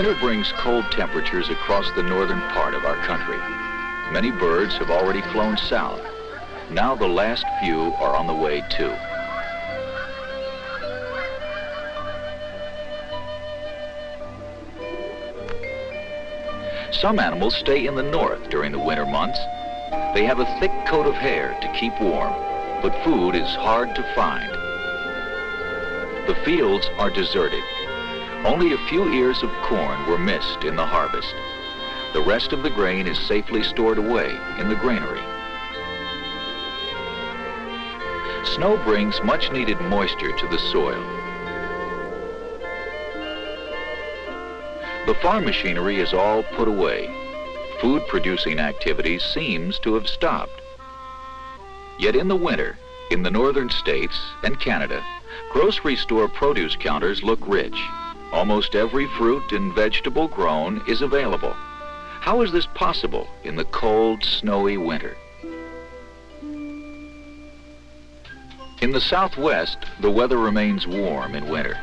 Winter brings cold temperatures across the northern part of our country. Many birds have already flown south. Now the last few are on the way too. Some animals stay in the north during the winter months. They have a thick coat of hair to keep warm, but food is hard to find. The fields are deserted only a few ears of corn were missed in the harvest. The rest of the grain is safely stored away in the granary. Snow brings much needed moisture to the soil. The farm machinery is all put away. Food producing activity seems to have stopped. Yet in the winter, in the northern states and Canada, grocery store produce counters look rich. Almost every fruit and vegetable grown is available. How is this possible in the cold, snowy winter? In the southwest, the weather remains warm in winter.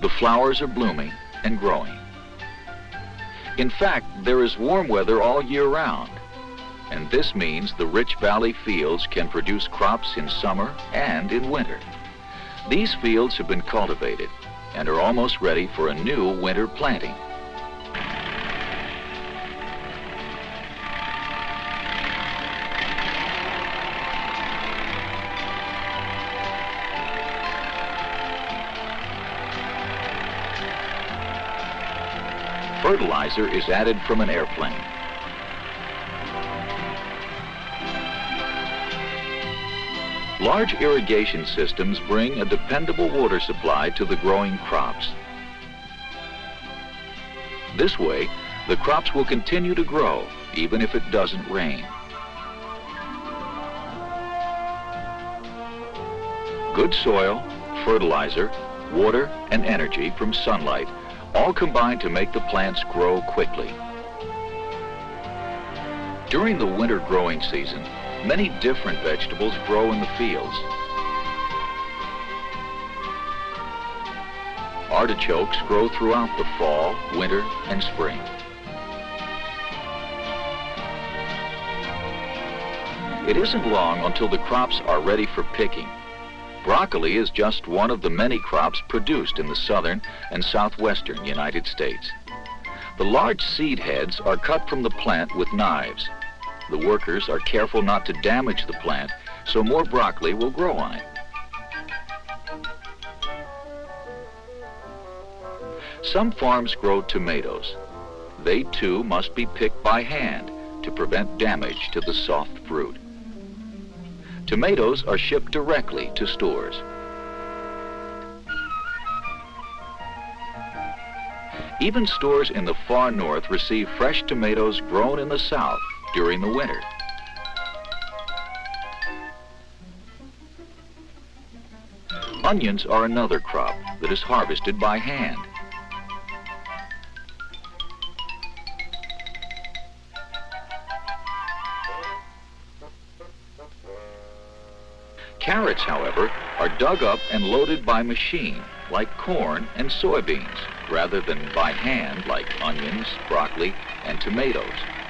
The flowers are blooming and growing. In fact, there is warm weather all year round, and this means the rich valley fields can produce crops in summer and in winter. These fields have been cultivated and are almost ready for a new winter planting. Fertilizer is added from an airplane. Large irrigation systems bring a dependable water supply to the growing crops. This way, the crops will continue to grow even if it doesn't rain. Good soil, fertilizer, water, and energy from sunlight all combine to make the plants grow quickly. During the winter growing season, Many different vegetables grow in the fields. Artichokes grow throughout the fall, winter, and spring. It isn't long until the crops are ready for picking. Broccoli is just one of the many crops produced in the southern and southwestern United States. The large seed heads are cut from the plant with knives. The workers are careful not to damage the plant, so more broccoli will grow on it. Some farms grow tomatoes. They too must be picked by hand to prevent damage to the soft fruit. Tomatoes are shipped directly to stores. Even stores in the far north receive fresh tomatoes grown in the south during the winter. Onions are another crop that is harvested by hand. Carrots, however, are dug up and loaded by machine, like corn and soybeans, rather than by hand, like onions, broccoli, and tomatoes.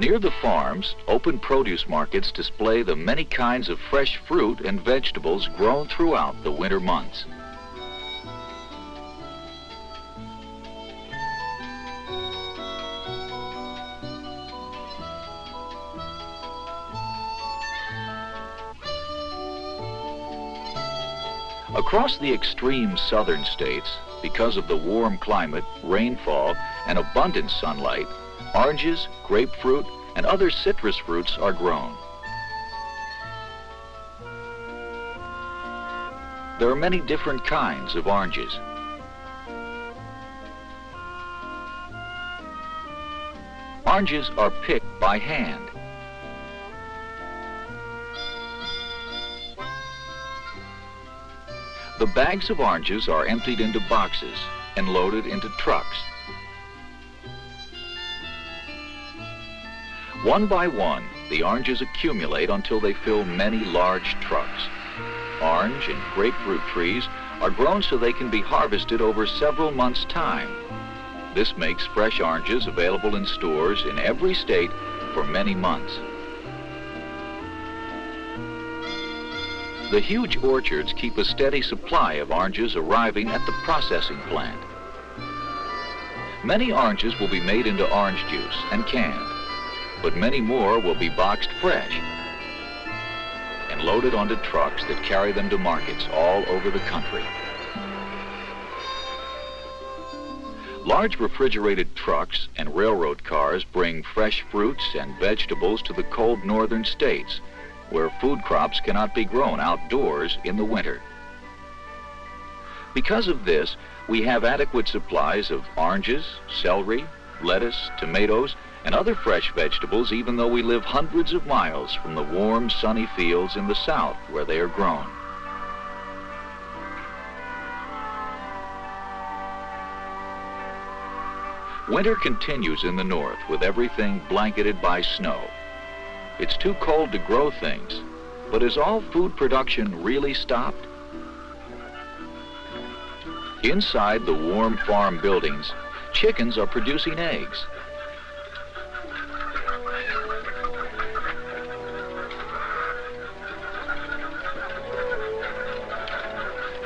Near the farms, open produce markets display the many kinds of fresh fruit and vegetables grown throughout the winter months. Across the extreme southern states, because of the warm climate, rainfall, and abundant sunlight, Oranges, grapefruit, and other citrus fruits are grown. There are many different kinds of oranges. Oranges are picked by hand. The bags of oranges are emptied into boxes and loaded into trucks. One by one, the oranges accumulate until they fill many large trucks. Orange and grapefruit trees are grown so they can be harvested over several months' time. This makes fresh oranges available in stores in every state for many months. The huge orchards keep a steady supply of oranges arriving at the processing plant. Many oranges will be made into orange juice and canned, but many more will be boxed fresh and loaded onto trucks that carry them to markets all over the country. Large refrigerated trucks and railroad cars bring fresh fruits and vegetables to the cold northern states where food crops cannot be grown outdoors in the winter. Because of this, we have adequate supplies of oranges, celery, lettuce, tomatoes, and other fresh vegetables even though we live hundreds of miles from the warm, sunny fields in the south where they are grown. Winter continues in the north with everything blanketed by snow. It's too cold to grow things, but is all food production really stopped? Inside the warm farm buildings, chickens are producing eggs.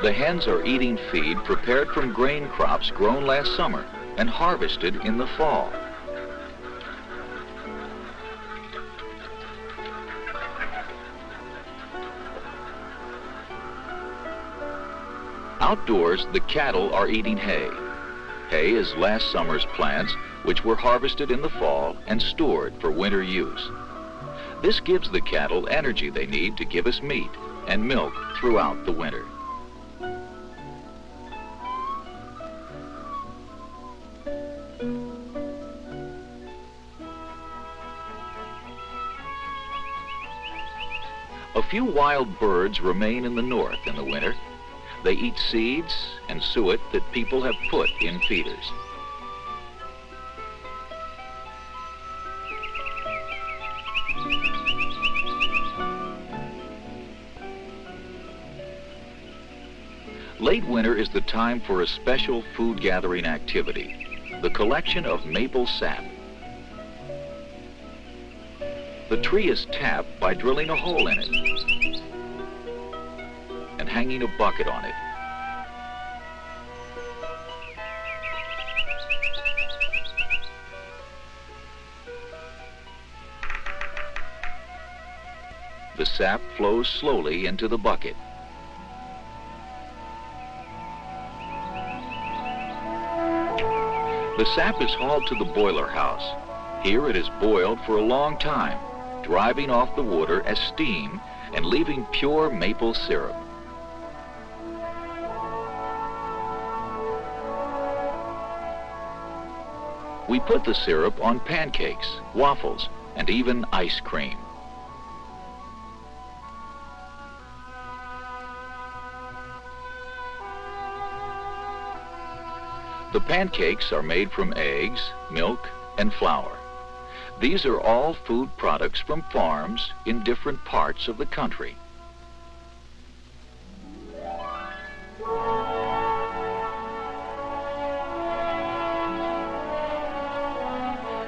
The hens are eating feed prepared from grain crops grown last summer and harvested in the fall. Outdoors, the cattle are eating hay. Hay is last summer's plants, which were harvested in the fall and stored for winter use. This gives the cattle energy they need to give us meat and milk throughout the winter. Few wild birds remain in the north in the winter. They eat seeds and suet that people have put in feeders. Late winter is the time for a special food gathering activity, the collection of maple sap. The tree is tapped by drilling a hole in it and hanging a bucket on it. The sap flows slowly into the bucket. The sap is hauled to the boiler house. Here it is boiled for a long time driving off the water as steam and leaving pure maple syrup. We put the syrup on pancakes, waffles, and even ice cream. The pancakes are made from eggs, milk, and flour. These are all food products from farms in different parts of the country.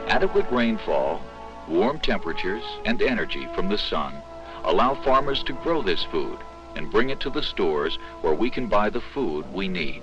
Adequate rainfall, warm temperatures, and energy from the sun allow farmers to grow this food and bring it to the stores where we can buy the food we need.